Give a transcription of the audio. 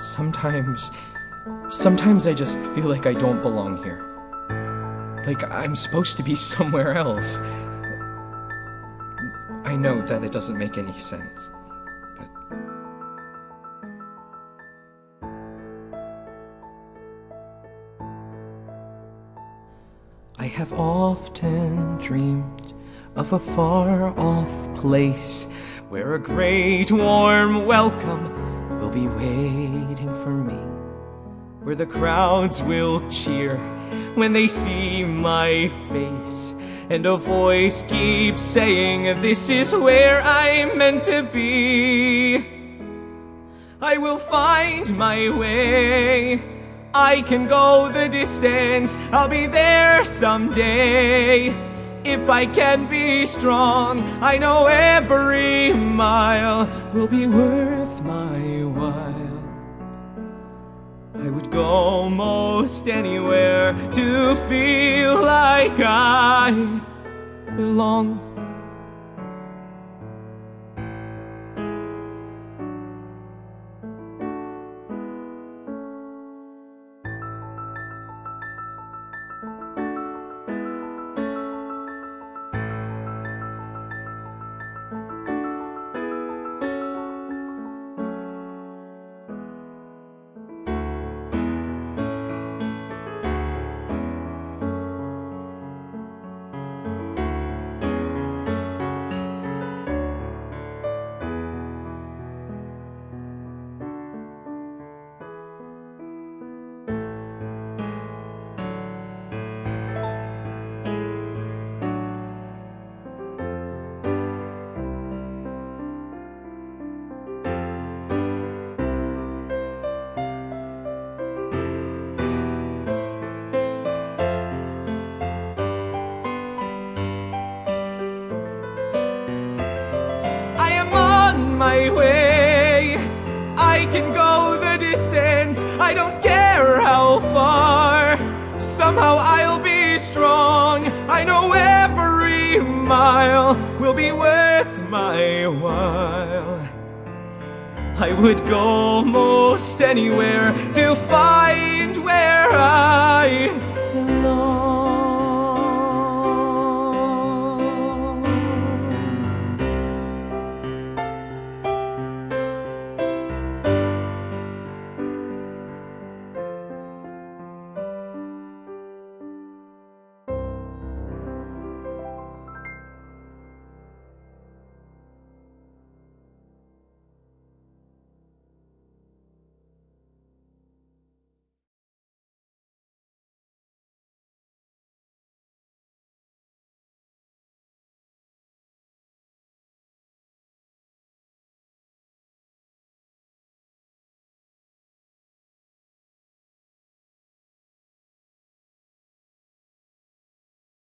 Sometimes. Sometimes I just feel like I don't belong here. Like I'm supposed to be somewhere else. I know that it doesn't make any sense, but. I have often dreamed of a far off place where a great warm welcome will be waiting for me, where the crowds will cheer when they see my face. And a voice keeps saying, This is where I'm meant to be. I will find my way. I can go the distance. I'll be there someday. If I can be strong, I know every mile will be worth my while. I would go most anywhere to feel like I belong. On my way. I can go the distance. I don't care how far. Somehow I'll be strong. I know every mile will be worth my while. I would go most anywhere to find where I belong.